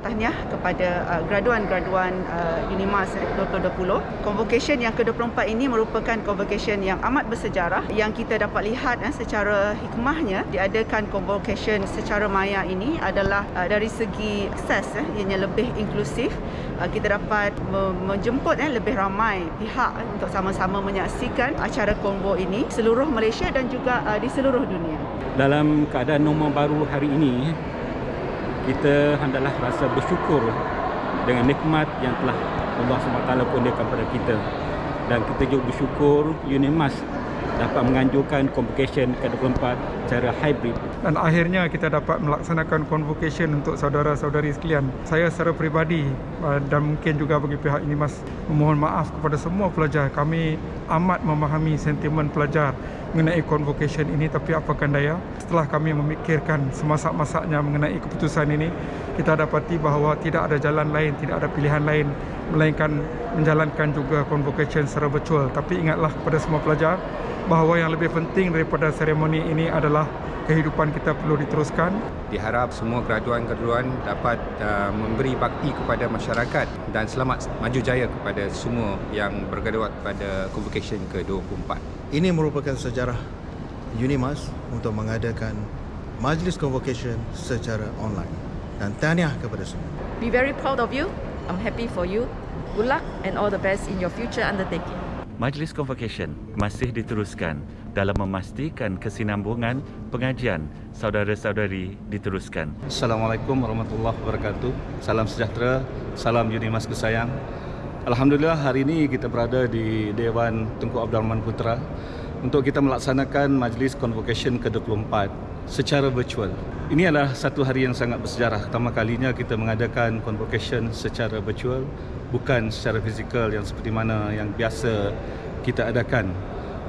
tahniah kepada uh, graduan-graduan uh, Unimas 2020. Convocation yang ke-24 ini merupakan convocation yang amat bersejarah yang kita dapat lihat eh, secara hikmahnya diadakan convocation secara maya ini adalah uh, dari segi akses eh, ianya lebih inklusif uh, kita dapat menjemput eh, lebih ramai pihak eh, untuk sama-sama menyaksikan acara konvo ini seluruh Malaysia dan juga uh, di seluruh dunia. Dalam keadaan normal baru hari ini kita hendaklah rasa bersyukur dengan nikmat yang telah Allah SWT kurniakan kepada kita. Dan kita juga bersyukur Unimas dapat menganjurkan convocation ke-24 secara hybrid. Dan akhirnya kita dapat melaksanakan convocation untuk saudara-saudari sekalian. Saya secara peribadi uh, dan mungkin juga bagi pihak ini mas memohon maaf kepada semua pelajar. Kami amat memahami sentimen pelajar mengenai convocation ini tapi apakan daya setelah kami memikirkan semasak-masaknya mengenai keputusan ini kita dapati bahawa tidak ada jalan lain, tidak ada pilihan lain melainkan menjalankan juga convocation secara virtual. Tapi ingatlah kepada semua pelajar bahawa yang lebih penting daripada seremoni ini adalah kehidupan kita perlu diteruskan. Diharap semua graduan-graduan dapat uh, memberi bakti kepada masyarakat dan selamat maju jaya kepada semua yang bergraduat pada convocation ke-24. Ini merupakan sejarah Unimas untuk mengadakan majlis convocation secara online. Dan tahniah kepada semua. Be very proud of you. I'm happy for you. Good luck and all the best in your future undertaking. Majlis Convocation masih diteruskan dalam memastikan kesinambungan pengajian saudara-saudari diteruskan. Assalamualaikum warahmatullahi wabarakatuh. Salam sejahtera, salam Unimas kesayang. Alhamdulillah hari ini kita berada di Dewan Tunku Abdul Rahman Putra untuk kita melaksanakan Majlis Convocation ke-24 secara virtual. Ini adalah satu hari yang sangat bersejarah. Pertama kalinya kita mengadakan convocation secara virtual bukan secara fizikal yang seperti mana yang biasa kita adakan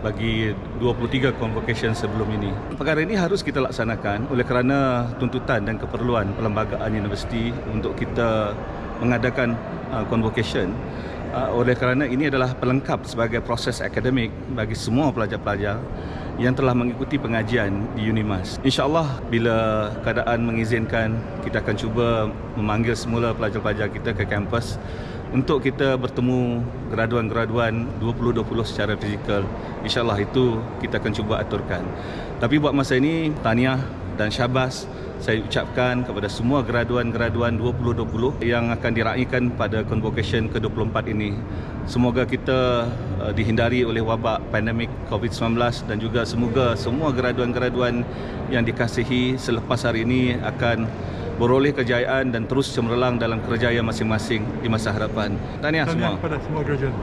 bagi 23 convocation sebelum ini. Perkara ini harus kita laksanakan oleh kerana tuntutan dan keperluan perlembagaan universiti untuk kita mengadakan uh, convocation uh, oleh kerana ini adalah pelengkap sebagai proses akademik bagi semua pelajar-pelajar yang telah mengikuti pengajian di Unimas. InsyaAllah bila keadaan mengizinkan kita akan cuba memanggil semula pelajar-pelajar kita ke kampus untuk kita bertemu graduan-graduan 2020 secara fizikal. InsyaAllah itu kita akan cuba aturkan. Tapi buat masa ini, tahniah dan syabas saya ucapkan kepada semua graduan-graduan 2020 yang akan diraihkan pada convocation ke-24 ini. Semoga kita uh, dihindari oleh wabak pandemik COVID-19 dan juga semoga semua graduan-graduan yang dikasihi selepas hari ini akan beroleh kejayaan dan terus cemerlang dalam kerjaya masing-masing di masa harapan. Tahniah semua. Tahniah kepada semua graduan.